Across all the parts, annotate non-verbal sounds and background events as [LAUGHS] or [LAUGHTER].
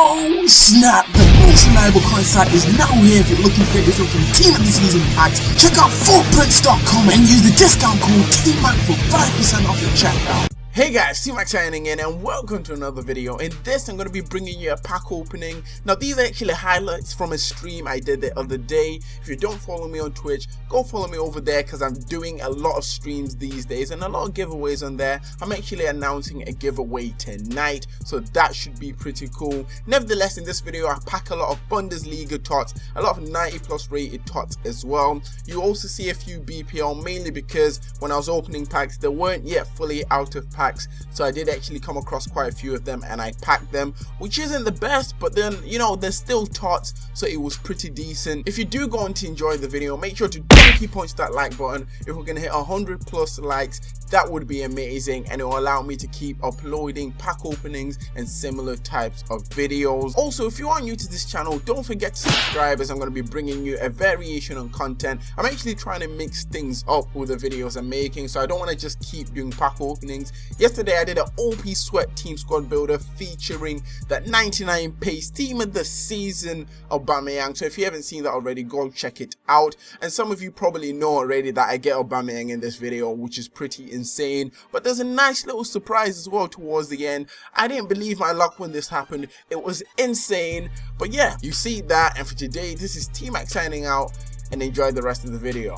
Oh snap! The most reliable coin site is now here if you're looking for yourself some Team of the Season packs. Check out footprints.com and use the discount code TMAC for 5% off your checkout. Hey guys, T-Mac signing in and welcome to another video. In this I'm going to be bringing you a pack opening. Now these are actually highlights from a stream I did the other day. If you don't follow me on Twitch, go follow me over there because I'm doing a lot of streams these days and a lot of giveaways on there. I'm actually announcing a giveaway tonight so that should be pretty cool. Nevertheless in this video I pack a lot of Bundesliga tots, a lot of 90 plus rated tots as well. You also see a few BPL mainly because when I was opening packs they weren't yet fully out of pack packs. So I did actually come across quite a few of them and I packed them which isn't the best but then you know they're still tots so it was pretty decent. If you do go on to enjoy the video make sure to donkey punch that like button if we're gonna hit 100 plus likes that would be amazing and it will allow me to keep uploading pack openings and similar types of videos. Also if you are new to this channel don't forget to subscribe as i'm going to be bringing you a variation on content. I'm actually trying to mix things up with the videos i'm making so i don't want to just keep doing pack openings. Yesterday i did an op sweat team squad builder featuring that 99 pace team of the season Aubameyang so if you haven't seen that already go check it out. And some of you probably know already that i get Aubameyang in this video which is pretty insane but there's a nice little surprise as well towards the end i didn't believe my luck when this happened it was insane but yeah you see that and for today this is t-mac signing out and enjoy the rest of the video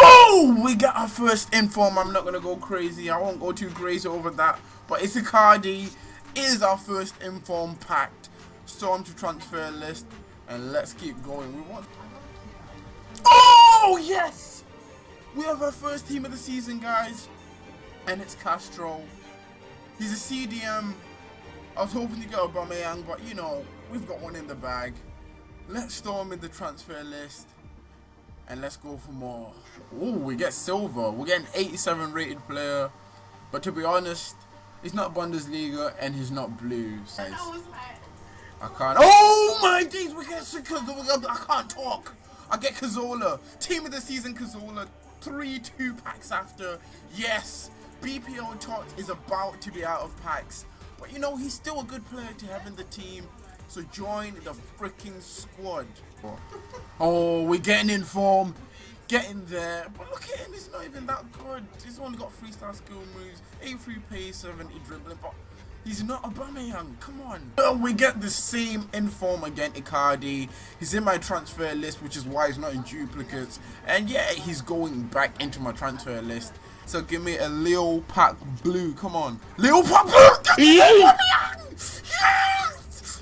Oh, we got our first inform. I'm not gonna go crazy. I won't go too crazy over that. But it's Icardi is our first inform packed. Storm to transfer list, and let's keep going. We want. Oh yes! We have our first team of the season, guys. And it's Castro. He's a CDM. I was hoping to get Aubameyang, but you know, we've got one in the bag. Let's storm in the transfer list. And let's go for more. Oh, we get silver. We get an 87 rated player. But to be honest, he's not Bundesliga and he's not blues. Guys. I can't. Oh my days, we get I can't talk. I get Cazorla. Team of the season Cazorla three two packs after. Yes, BPL Tot is about to be out of packs. But you know, he's still a good player to have in the team. So join the freaking squad. [LAUGHS] Oh, we're getting in form. Getting there. But look at him, he's not even that good. He's only got 3 star skill moves, 83 pace, 70 dribbling. But He's not Aubameyang. Come on. Well, we get the same inform again, Icardi. He's in my transfer list, which is why he's not in duplicates. And yeah, he's going back into my transfer list. So give me a Leo Pack Blue. Come on. Leo Pack Blue! Yes!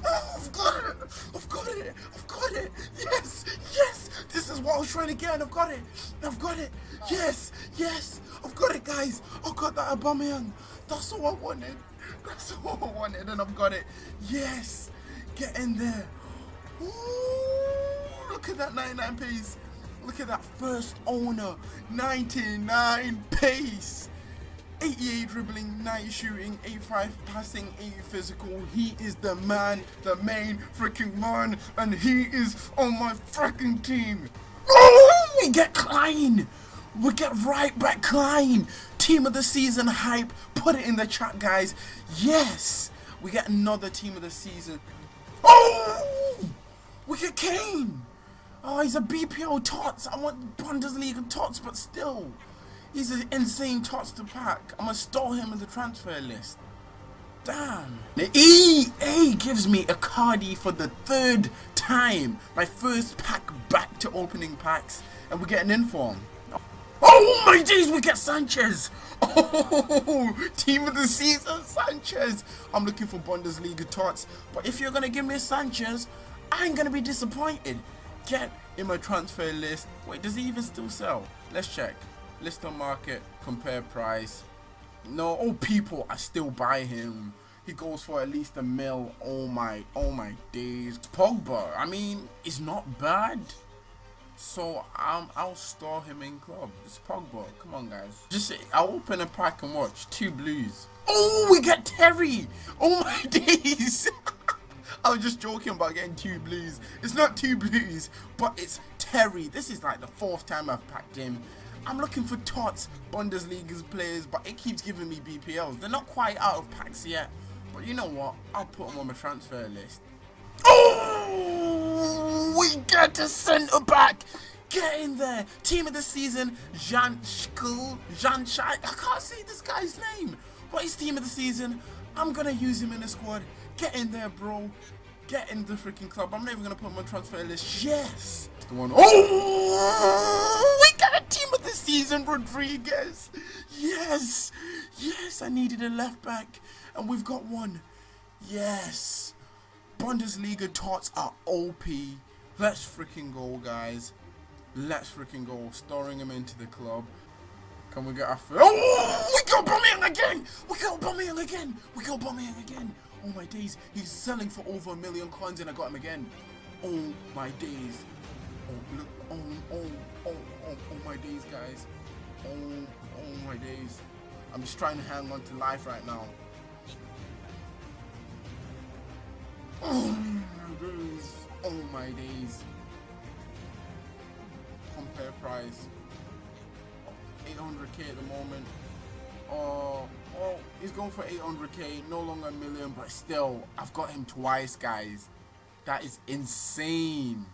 Oh, I've got it! I've got it! I've got it! Yes! Yes! This is what I was trying to get and I've got it! I've got it! Yes! Yes! I've got it, guys! I've got that Aubameyang! That's all I wanted! That's [LAUGHS] all I wanted and I've got it. Yes! Get in there. Ooh, look at that 99 pace. Look at that first owner. 99 pace. 88 dribbling, 90 shooting, 85 passing, 80 physical. He is the man, the main freaking man, and he is on my freaking team. Oh, we get Klein. We get right back Klein. Team of the season hype. Put it in the chat, guys. Yes. We get another team of the season. Oh! We get Kane. Oh, he's a BPL tots. I want Bundesliga tots, but still. He's an insane tots to pack. I'm to store him in the transfer list. Damn. The EA gives me Icardi for the third time. My first pack back to opening packs. And we get an inform. Oh my days, we get Sanchez. Oh, team of the season, Sanchez. I'm looking for Bundesliga tots. But if you're to give me Sanchez, I ain't to be disappointed. Get in my transfer list. Wait, does he even still sell? Let's check. List on market, compare price. No, oh people, I still buy him. He goes for at least a mil. Oh my, oh my days. Pogba, I mean, it's not bad. So um, I'll store him in club. It's Pogba. Come on, guys. Just I'll open a pack and watch. Two blues. Oh, we get Terry. Oh my [LAUGHS] days. [LAUGHS] I was just joking about getting two blues. It's not two blues, but it's Terry. This is like the fourth time I've packed him. I'm looking for Tots, Bundesliga's players, but it keeps giving me BPLs. They're not quite out of packs yet, But you know what? I'll put them on my transfer list. Oh, get centre back. Get in there. Team of the season, Jan Schkul, Jan Shai. I can't say this guy's name. But he's team of the season. I'm going to use him in the squad. Get in there, bro. Get in the freaking club. I'm not even going to put him on transfer list. Yes. The one. Oh, we got a team of the season, Rodriguez. Yes. Yes, I needed a left back. And we've got one. Yes. Bundesliga tots are OP. Let's freaking go, guys. Let's freaking go. Storing him into the club. Can we get our first? Oh, we got Aubameyang again. We got Aubameyang again. We got Aubameyang again. Oh my days. He's selling for over a million coins and I got him again. Oh my days. Oh, look. Oh, oh, oh, oh, oh my days, guys. Oh, oh my days. I'm just trying to hang on to life right now. Oh my days. Oh my days. Compare price. 800k at the moment. Oh, oh, he's going for 800k, no longer a million, but still, I've got him twice, guys. That is insane.